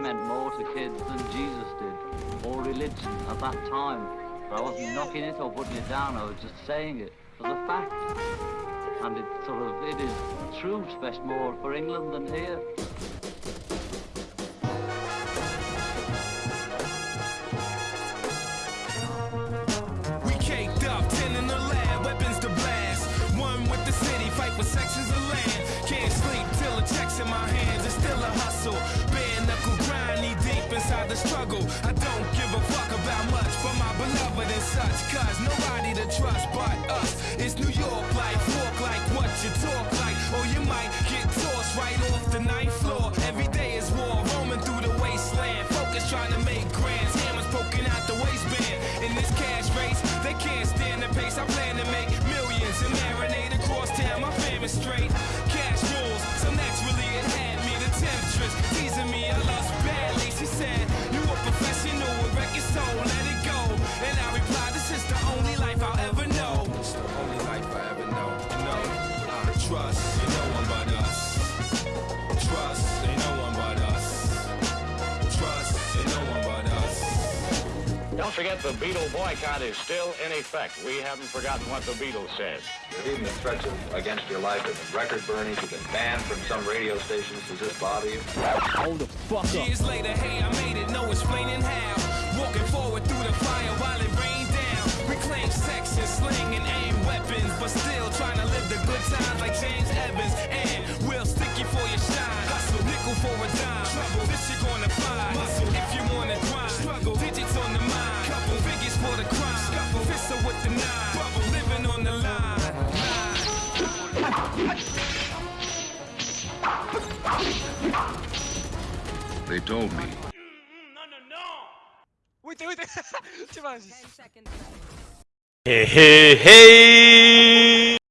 meant more to kids than Jesus did, or religion at that time. But I wasn't knocking it or putting it down, I was just saying it as a fact. And it sort of, it is true, especially more for England than here. We caked up, ten in the lab, weapons to blast. One with the city, fight for sections of land. Can't sleep till the checks in my hands. It's still a hustle. Bare the struggle. I don't give a fuck about much for my beloved and such. Cause nobody to trust but us. Trust in no one but us. Trust in no one but us. Trust in no one but us. Don't forget the Beatle boycott is still in effect. We haven't forgotten what the Beatles said. Even the threats of, against your life. There's been record burnings. You've been banned from some radio stations. Does this bother you? Hold the fuck up. Years later, hey, I made it, no explaining how. Walking forward through the fire while it rained down. Reclaim sex and sling and aim weapons, but still trying to live the good times like James Evans. And we'll stick you for your shine. Hustle, nickel for a dime. Trouble, this you're gonna find. Muscle, if you wanna grind. Struggle, digits on the mind. Couple figures for the crime. Scuffle, pistol with the nine. Bubble, living on the line. They told me. Wait, wait, wait. Trzymaj się. Hey, hey, hey!